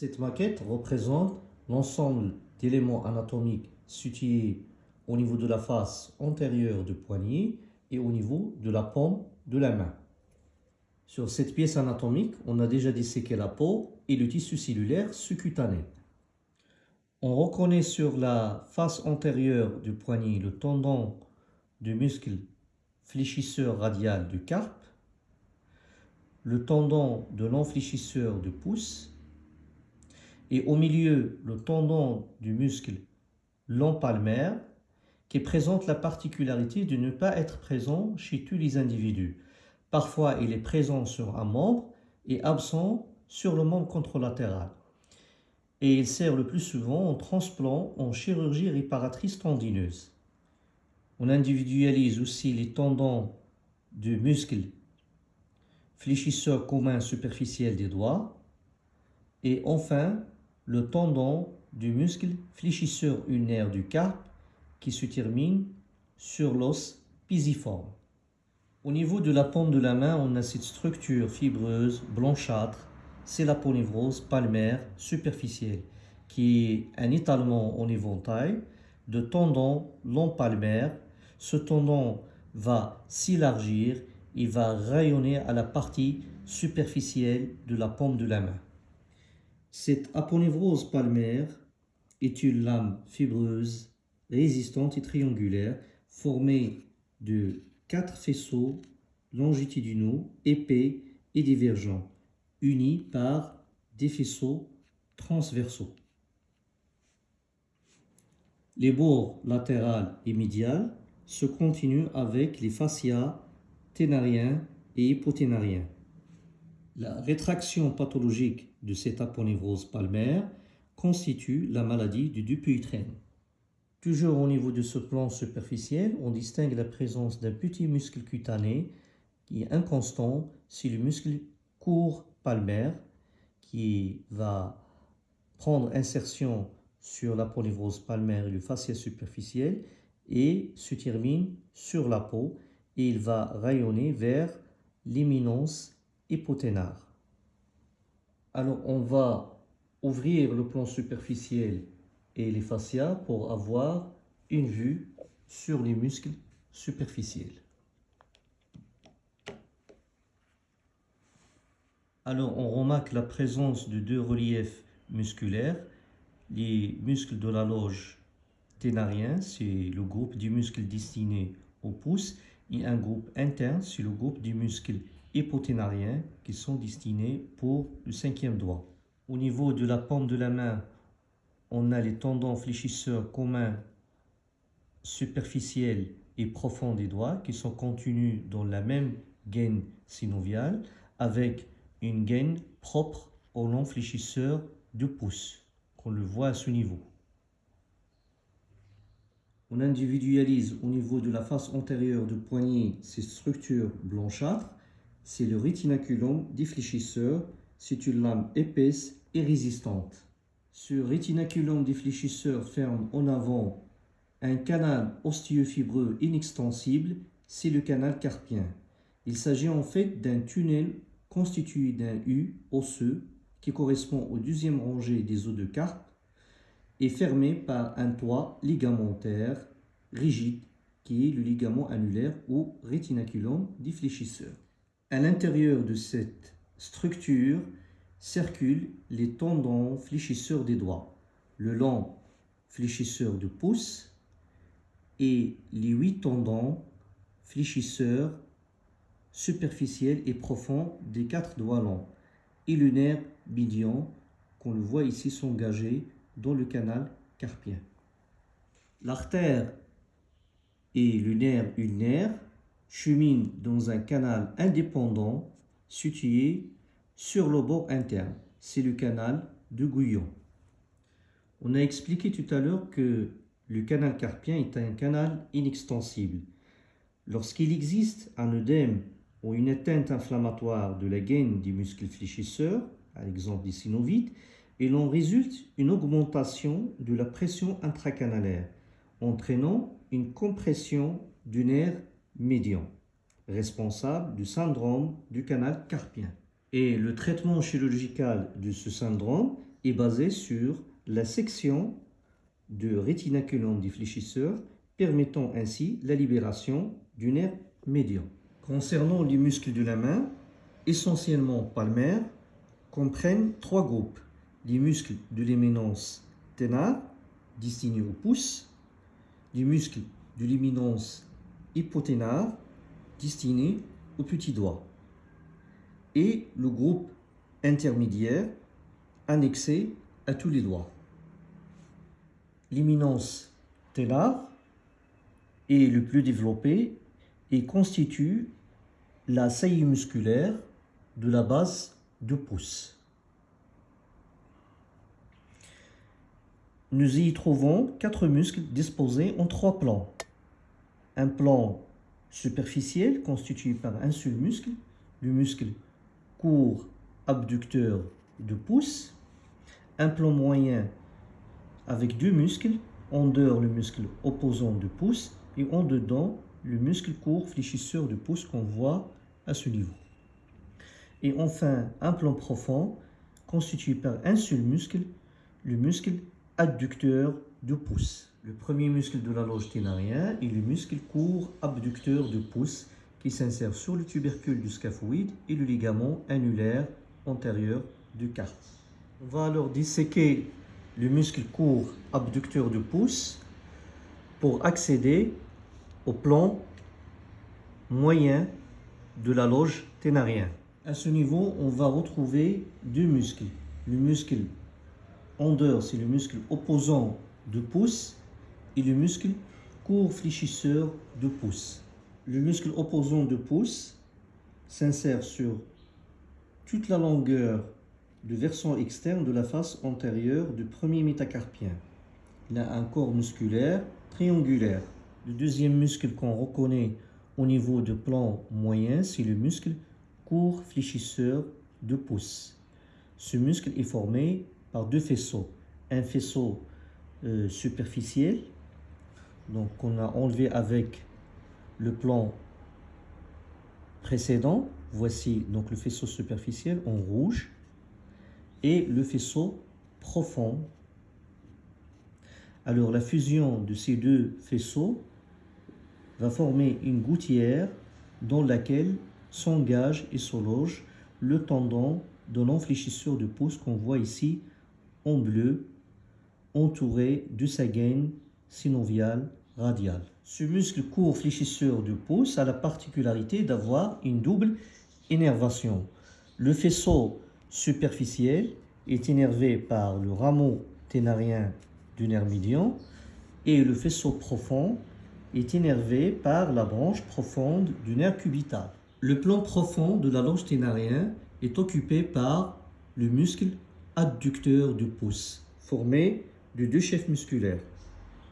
Cette maquette représente l'ensemble d'éléments anatomiques situés au niveau de la face antérieure du poignet et au niveau de la paume de la main. Sur cette pièce anatomique, on a déjà disséqué la peau et le tissu cellulaire sous-cutané. On reconnaît sur la face antérieure du poignet le tendon du muscle fléchisseur radial du carpe, le tendon de l'enfléchisseur du pouce et au milieu le tendon du muscle palmaire qui présente la particularité de ne pas être présent chez tous les individus. Parfois, il est présent sur un membre et absent sur le membre contralatéral. Et il sert le plus souvent en transplant en chirurgie réparatrice tendineuse. On individualise aussi les tendons du muscle fléchisseur commun superficiel des doigts et enfin le tendon du muscle fléchisseur ulnaire du carpe qui se termine sur l'os pisiforme. Au niveau de la paume de la main, on a cette structure fibreuse, blanchâtre, c'est la polynévrose palmaire superficielle, qui est un étalement en éventail de tendons long palmaire. Ce tendon va s'élargir et va rayonner à la partie superficielle de la paume de la main. Cette aponévrose palmaire est une lame fibreuse, résistante et triangulaire formée de quatre faisceaux longitudinaux, épais et divergents, unis par des faisceaux transversaux. Les bords latéral et médial se continuent avec les fascias ténariens et hypoténariens. La rétraction pathologique de cette aponévrose palmaire constitue la maladie du Dupuytren. Toujours au niveau de ce plan superficiel, on distingue la présence d'un petit muscle cutané qui est inconstant, c'est le muscle court palmaire qui va prendre insertion sur la polyvrose palmaire et le fascia superficiel et se termine sur la peau et il va rayonner vers l'éminence hypoténare. Alors on va ouvrir le plan superficiel et les fascias pour avoir une vue sur les muscles superficiels. Alors on remarque la présence de deux reliefs musculaires, les muscles de la loge ténarien, c'est le groupe du muscle destiné au pouce, et un groupe interne, c'est le groupe du muscle hypoténarien qui sont destinés pour le cinquième doigt. Au niveau de la paume de la main, on a les tendons fléchisseurs communs superficiels et profonds des doigts qui sont contenus dans la même gaine synoviale avec une gaine propre au long fléchisseur du pouce, qu'on le voit à ce niveau. On individualise au niveau de la face antérieure du poignet ces structures blanchâtres c'est le rétinaculum défléchisseur. C'est une lame épaisse et résistante. Ce rétinaculum défléchisseur ferme en avant un canal osteo-fibreux inextensible, c'est le canal carpien. Il s'agit en fait d'un tunnel constitué d'un U osseux qui correspond au deuxième rangée des os de carpe et fermé par un toit ligamentaire rigide qui est le ligament annulaire ou rétinaculum défléchisseur. À l'intérieur de cette structure circulent les tendons fléchisseurs des doigts, le long fléchisseur du pouce et les huit tendons fléchisseurs superficiels et profonds des quatre doigts longs et le nerf médian qu'on le voit ici s'engager dans le canal carpien. L'artère et le nerf ulnaire chemine dans un canal indépendant situé sur le bord interne. C'est le canal de Guyon. On a expliqué tout à l'heure que le canal carpien est un canal inextensible. Lorsqu'il existe un œdème ou une atteinte inflammatoire de la gaine du muscle fléchisseur, à l'exemple des synovites, il en résulte une augmentation de la pression intracanalaire, entraînant une compression du nerf médian, responsable du syndrome du canal carpien. Et le traitement chirurgical de ce syndrome est basé sur la section de rétinaculum du fléchisseur, permettant ainsi la libération du nerf médian. Concernant les muscles de la main, essentiellement palmaires, comprennent trois groupes. Les muscles de l'éminence ténar, destinés au pouce, les muscles de l'éminence hypoténar, destinés au petit doigt, et le groupe intermédiaire annexé à tous les doigts. L'éminence ténar est le plus développé et constitue la saillie musculaire de la base du pouce. Nous y trouvons quatre muscles disposés en trois plans. Un plan superficiel constitué par un seul muscle, le muscle court abducteur de pouce. Un plan moyen avec deux muscles, en dehors le muscle opposant de pouce et en dedans le muscle court fléchisseur de pouce qu'on voit à ce niveau. Et enfin, un plan profond constitué par un seul muscle, le muscle adducteur du pouce. Le premier muscle de la loge ténarien est le muscle court abducteur du pouce qui s'insère sur le tubercule du scaphoïde et le ligament annulaire antérieur du carpe. On va alors disséquer le muscle court abducteur du pouce pour accéder au plan moyen de la loge ténarien. À ce niveau, on va retrouver deux muscles. Le muscle ondeur, c'est le muscle opposant de pouce et le muscle court fléchisseur de pouce. Le muscle opposant de pouce s'insère sur toute la longueur du versant externe de la face antérieure du premier métacarpien. Il a un corps musculaire triangulaire. Le deuxième muscle qu'on reconnaît au niveau du plan moyen, c'est le muscle court fléchisseur de pouce. Ce muscle est formé par deux faisceaux. Un faisceau euh, superficiel, donc qu'on a enlevé avec le plan précédent. Voici donc le faisceau superficiel en rouge et le faisceau profond. Alors la fusion de ces deux faisceaux va former une gouttière dans laquelle s'engage et se loge le tendon de l'enfléchisseur de pouce qu'on voit ici en bleu, entouré de sa gaine synoviale Ce muscle court fléchisseur du pouce a la particularité d'avoir une double énervation. Le faisceau superficiel est énervé par le rameau ténarien du nerf médian et le faisceau profond est énervé par la branche profonde du nerf cubital. Le plan profond de la loge ténarien est occupé par le muscle adducteur du pouce, formé de deux chefs musculaires,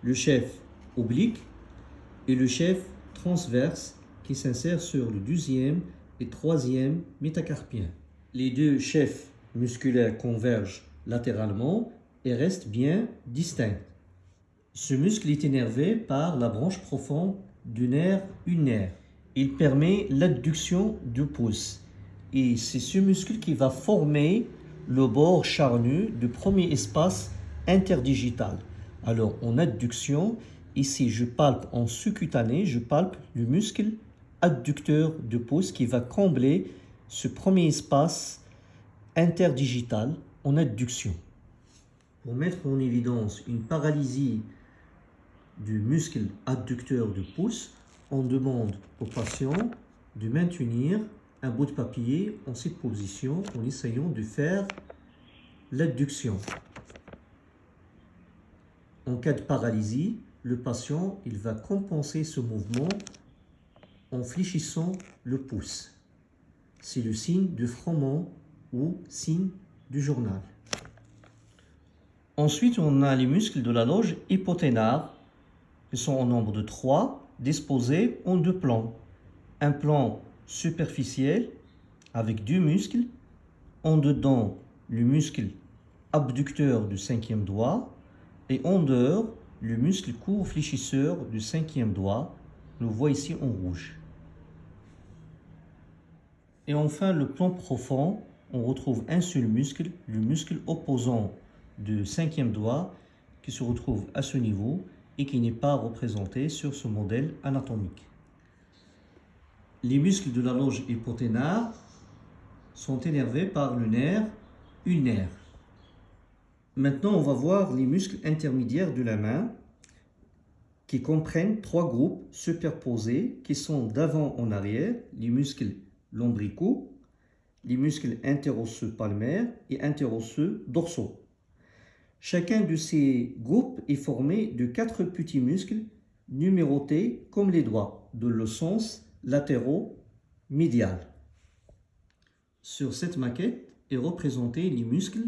le chef oblique et le chef transverse qui s'insère sur le deuxième et troisième métacarpien. Les deux chefs musculaires convergent latéralement et restent bien distincts. Ce muscle est énervé par la branche profonde du nerf ulnaire. Il permet l'adduction du pouce. Et c'est ce muscle qui va former le bord charnu du premier espace interdigital. Alors, en adduction, ici, je palpe en sous-cutané, je palpe le muscle adducteur du pouce qui va combler ce premier espace interdigital en adduction. Pour mettre en évidence une paralysie du muscle adducteur du pouce, on demande au patient de maintenir un bout de papier en cette position en essayant de faire l'adduction. En cas de paralysie, le patient il va compenser ce mouvement en fléchissant le pouce. C'est le signe de frottement ou signe du journal. Ensuite, on a les muscles de la loge hypoténare ils sont au nombre de trois, disposés en deux plans. Un plan superficiel avec deux muscles, en dedans le muscle abducteur du cinquième doigt et en dehors le muscle court fléchisseur du cinquième doigt. nous voit ici en rouge. Et enfin le plan profond on retrouve un seul muscle, le muscle opposant du cinquième doigt, qui se retrouve à ce niveau et qui n'est pas représenté sur ce modèle anatomique. Les muscles de la loge hypothénare sont énervés par le nerf ulnaire. Maintenant, on va voir les muscles intermédiaires de la main qui comprennent trois groupes superposés qui sont d'avant en arrière, les muscles lombricaux, les muscles interosseux palmaires et interosseux dorsaux. Chacun de ces groupes est formé de quatre petits muscles numérotés comme les doigts, de le sens latéraux-médial. Sur cette maquette est représenté les muscles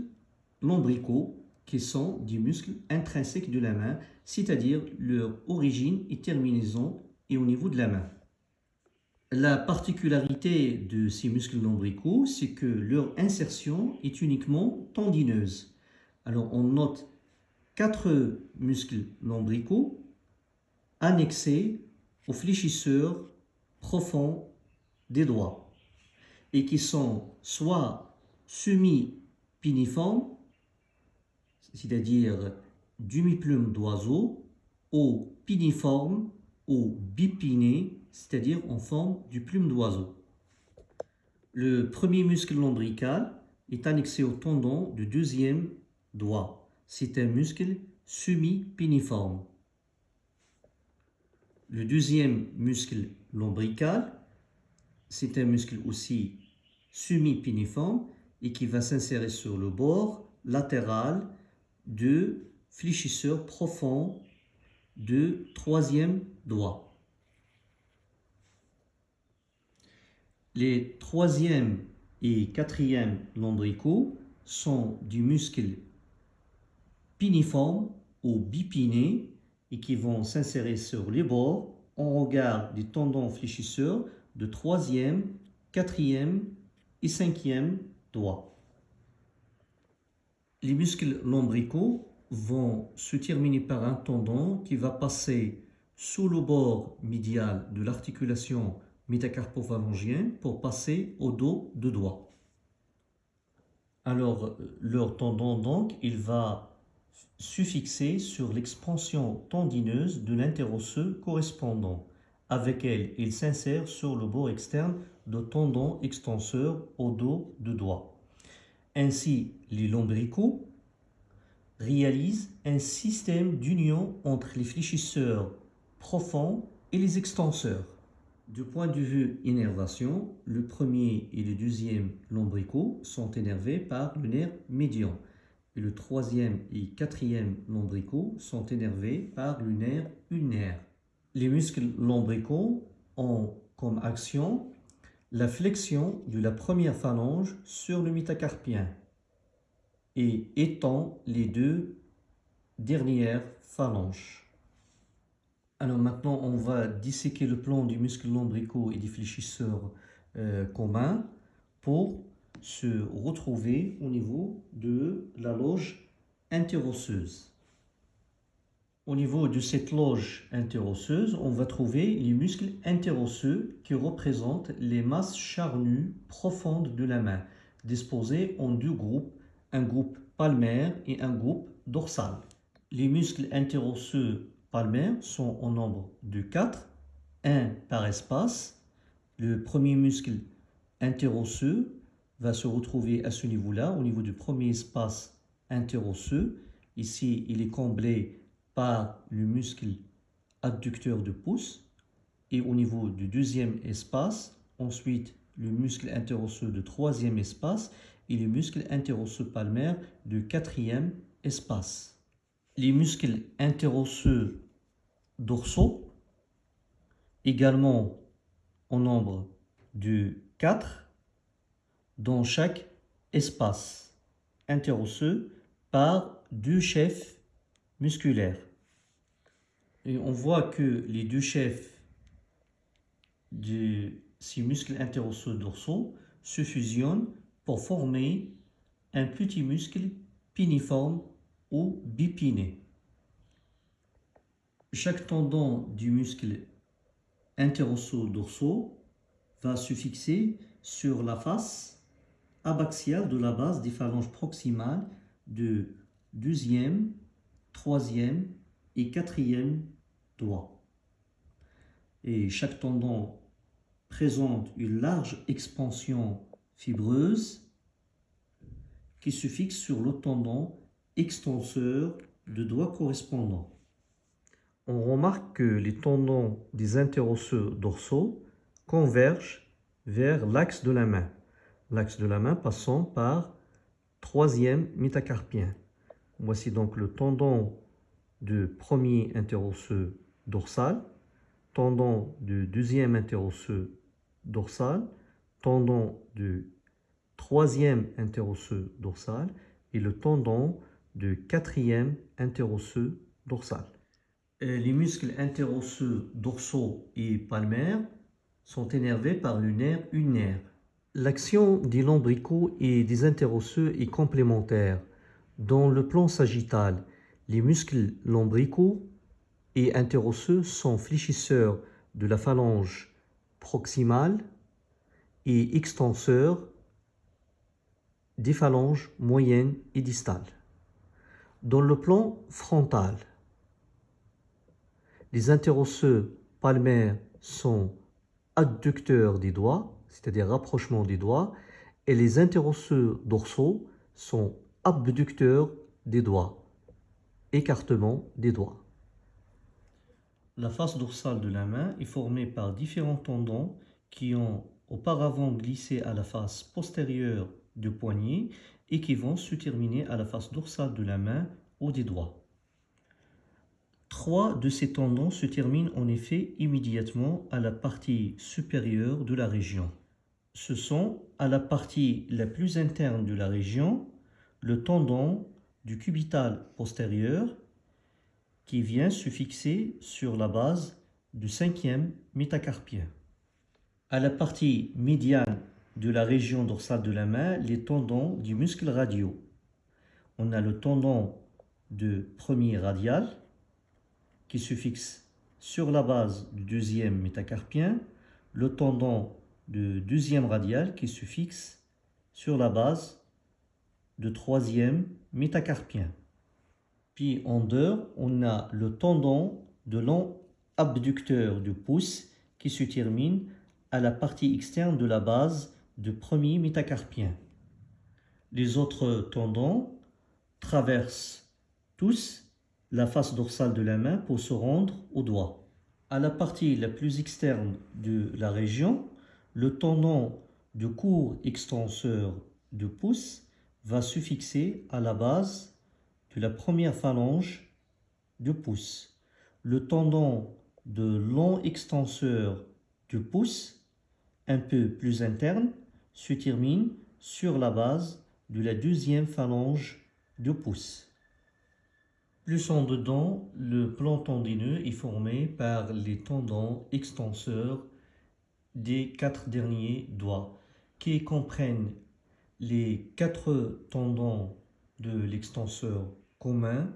lombricaux qui sont des muscles intrinsèques de la main, c'est-à-dire leur origine et terminaison est au niveau de la main. La particularité de ces muscles lombricaux, c'est que leur insertion est uniquement tendineuse. Alors on note quatre muscles lombricaux annexés aux fléchisseurs profonds des doigts et qui sont soit semi-piniformes, c'est-à-dire demi-plume d'oiseau, ou piniformes ou bipinés, c'est-à-dire en forme du plume d'oiseau. Le premier muscle lombrical est annexé au tendon du deuxième doigt. C'est un muscle semi-piniforme. Le deuxième muscle lombrical, c'est un muscle aussi semi-piniforme et qui va s'insérer sur le bord latéral de fléchisseur profond de troisième doigt. Les troisième et quatrième lombricaux sont du muscle piniforme ou bipiné et qui vont s'insérer sur les bords en regard des tendons fléchisseurs de troisième, quatrième et cinquième doigt. Les muscles lombricaux vont se terminer par un tendon qui va passer sous le bord médial de l'articulation métacarpophalangienne pour passer au dos de doigt. Alors, leur tendon, donc, il va suffixée sur l'expansion tendineuse de l'interosseux correspondant. Avec elle, il s'insère sur le bord externe de tendon extenseur au dos de doigt. Ainsi, les lombricaux réalisent un système d'union entre les fléchisseurs profonds et les extenseurs. Du point de vue innervation, le premier et le deuxième lombricaux sont énervés par le nerf médian et le troisième et quatrième lombricaux sont énervés par le nerf ulnaire. Les muscles lombricaux ont comme action la flexion de la première phalange sur le métacarpien et étend les deux dernières phalanges. Alors maintenant, on va disséquer le plan du muscle lombricaux et des fléchisseurs euh, communs pour se retrouver au niveau de la loge interosseuse. Au niveau de cette loge interosseuse, on va trouver les muscles interosseux qui représentent les masses charnues profondes de la main, disposées en deux groupes, un groupe palmaire et un groupe dorsal. Les muscles interosseux palmaires sont au nombre de 4, un par espace. Le premier muscle interosseux va se retrouver à ce niveau-là, au niveau du premier espace interosseux. Ici, il est comblé par le muscle adducteur de pouce. Et au niveau du deuxième espace, ensuite le muscle interosseux de troisième espace et le muscle interosseux palmaire de quatrième espace. Les muscles interosseux dorsaux, également au nombre de 4, dans chaque espace interosseux par deux chefs musculaires. Et on voit que les deux chefs de ces muscles interosseux dorsaux se fusionnent pour former un petit muscle piniforme ou bipiné. Chaque tendon du muscle interosseux dorsaux va se fixer sur la face abaxiale de la base des phalanges proximales de deuxième, troisième et quatrième doigt. Et chaque tendon présente une large expansion fibreuse qui se fixe sur le tendon extenseur de doigt correspondant. On remarque que les tendons des interosseux dorsaux convergent vers l'axe de la main. L'axe de la main passant par troisième métacarpien. Voici donc le tendon du premier interosseux dorsal, tendon du deuxième interosseux dorsal, tendon du troisième interosseux dorsal et le tendon du quatrième interosseux dorsal. Les muscles interosseux dorsaux et palmaires sont énervés par le nerf ulnaire. L'action des lombricaux et des interosseux est complémentaire. Dans le plan sagittal, les muscles lombricaux et interosseux sont fléchisseurs de la phalange proximale et extenseurs des phalanges moyennes et distales. Dans le plan frontal, les interosseux palmaires sont adducteurs des doigts, c'est-à-dire rapprochement des doigts, et les interosseux dorsaux sont abducteurs des doigts, écartement des doigts. La face dorsale de la main est formée par différents tendons qui ont auparavant glissé à la face postérieure du poignet et qui vont se terminer à la face dorsale de la main ou des doigts. Trois de ces tendons se terminent en effet immédiatement à la partie supérieure de la région. Ce sont à la partie la plus interne de la région le tendon du cubital postérieur qui vient se fixer sur la base du cinquième métacarpien. À la partie médiane de la région dorsale de la main, les tendons du muscle radio. On a le tendon de premier radial qui se fixe sur la base du deuxième métacarpien, le tendon de deuxième radial qui se fixe sur la base du troisième métacarpien. Puis en dehors, on a le tendon de long abducteur du pouce qui se termine à la partie externe de la base du premier métacarpien. Les autres tendons traversent tous la face dorsale de la main pour se rendre au doigt. À la partie la plus externe de la région, le tendon de court extenseur de pouce va se fixer à la base de la première phalange du pouce. Le tendon de long extenseur du pouce, un peu plus interne, se termine sur la base de la deuxième phalange du pouce. Plus en dedans, le plan tendineux est formé par les tendons extenseurs des quatre derniers doigts qui comprennent les quatre tendons de l'extenseur commun,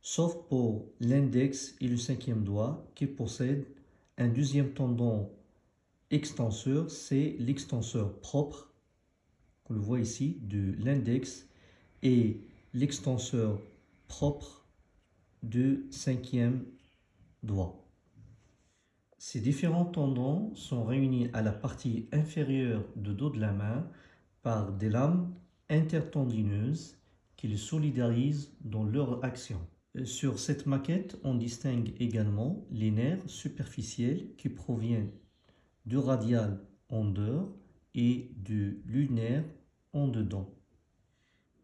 sauf pour l'index et le cinquième doigt qui possèdent un deuxième tendon extenseur, c'est l'extenseur propre, qu'on le voit ici, de l'index et l'extenseur propre du cinquième doigt. Ces différents tendons sont réunis à la partie inférieure du dos de la main par des lames intertendineuses qui les solidarisent dans leur action. Sur cette maquette, on distingue également les nerfs superficiels qui proviennent du radial en dehors et du lunaire en dedans.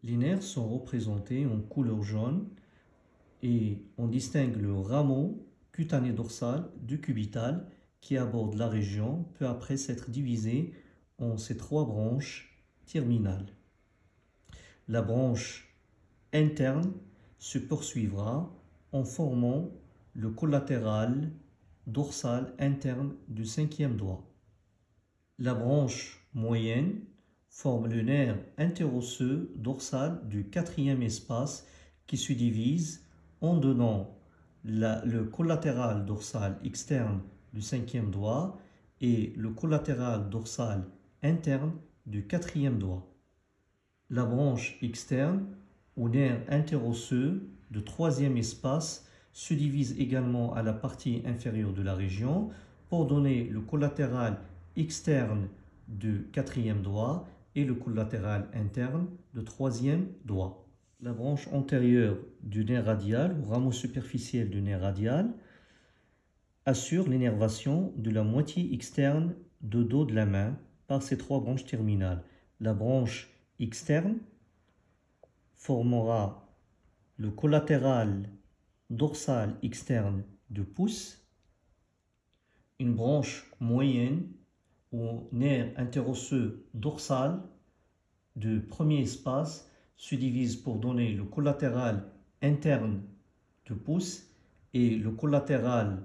Les nerfs sont représentés en couleur jaune et on distingue le rameau cutané dorsal du cubital qui aborde la région peu après s'être divisé en ces trois branches La branche interne se poursuivra en formant le collatéral dorsal interne du cinquième doigt. La branche moyenne forme le nerf interosseux dorsal du quatrième espace qui se divise en donnant le collatéral dorsal externe du cinquième doigt et le collatéral dorsal interne du quatrième doigt. La branche externe au nerf interosseux de troisième espace se divise également à la partie inférieure de la région pour donner le collatéral externe du quatrième doigt et le collatéral interne de troisième doigt. La branche antérieure du nerf radial ou rameau superficiel du nerf radial assure l'énervation de la moitié externe de dos de la main par ces trois branches terminales. La branche externe formera le collatéral dorsal externe du pouce, une branche moyenne ou nerf interosseux dorsal du premier espace se divise pour donner le collatéral interne du pouce et le collatéral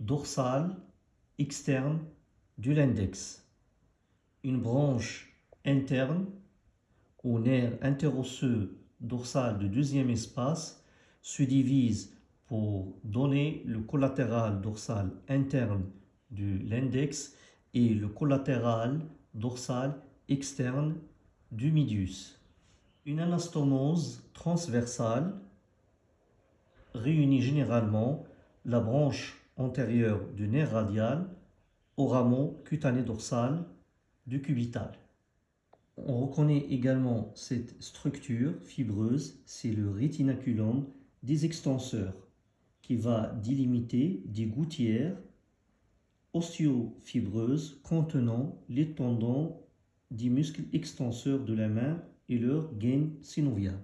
dorsal externe de l'index. Une branche interne au nerf interosseux dorsal du deuxième espace se divise pour donner le collatéral dorsal interne de l'index et le collatéral dorsal externe du médius. Une anastomose transversale réunit généralement la branche antérieure du nerf radial au rameau cutané dorsal On reconnaît également cette structure fibreuse, c'est le rétinaculum des extenseurs qui va délimiter des gouttières osteofibreuses contenant les tendons des muscles extenseurs de la main et leur gaine synoviale.